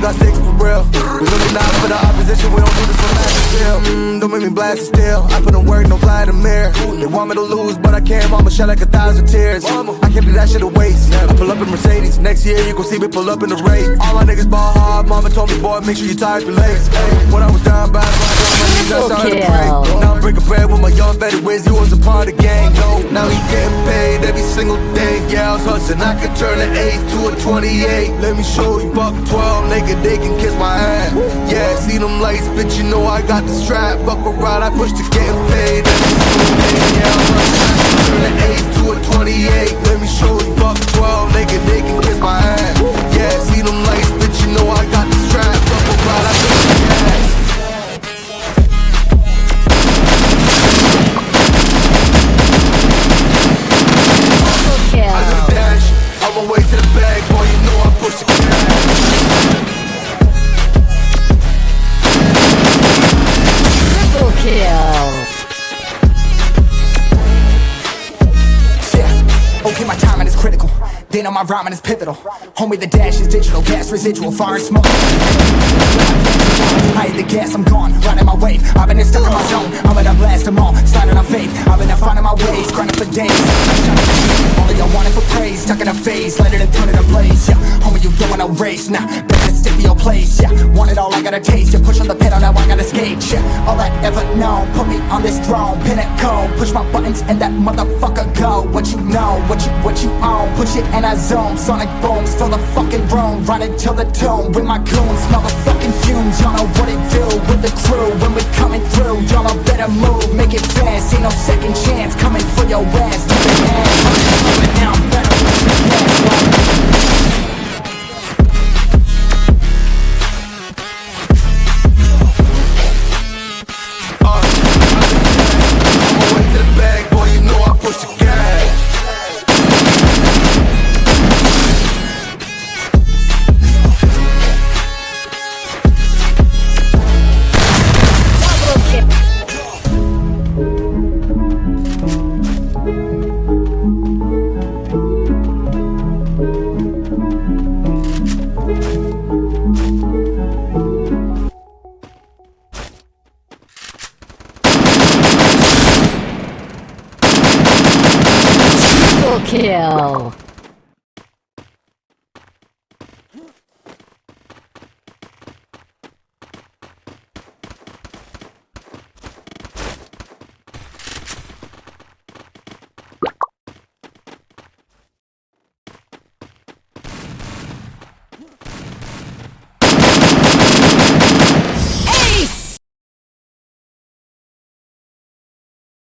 we got sticks for real. We looking out for the opposition, we don't do this for lack still. Mm, don't make me blast it still. I put a word, no fly to the mirror. They want me to lose, but I can't. Mama shed like a thousand tears. I can't do that shit to waste. I pull up in Mercedes. Next year, you gon' see me pull up in the race. All my niggas ball hard. Mama told me, boy, make sure you tie up your legs. Hey, when I was down by I got my knees, I started to pray. Now I'm breaking bread with my young fatty whiz. He was a part of the game single day. Yeah, I was hustling. I could turn an 8 to a 28. Let me show you, buck 12, nigga, they can kiss my ass. Yeah, see them lights, bitch, you know I got the strap. Buck around, I push to getting paid. Yeah, the bag, boy, you know I push the cash. Triple kill. Yeah. Okay, my timing is critical. Then on my rhyming is pivotal. Homie, the dash is digital, gas residual, fire and smoke. I hit the gas, I'm gone, riding my wave. I've been stuck in my zone, I'm gonna blast them all, sliding on faith. Homie, wanna race, nah, better stick to your place. Yeah, want it all, I gotta taste. You push on the pedal, now I gotta skate. Yeah, all I ever known, put me on this throne, pinnacle. Push my buttons and that motherfucker go. What you know, what you what you own, push it and I zone. Sonic booms, fill the fucking room, run it till the tomb with my goons. Smell the fucking fumes, y'all know what it do with the crew when we coming through. Y'all know better move, make it fast. Ain't no second chance coming for Triple kill.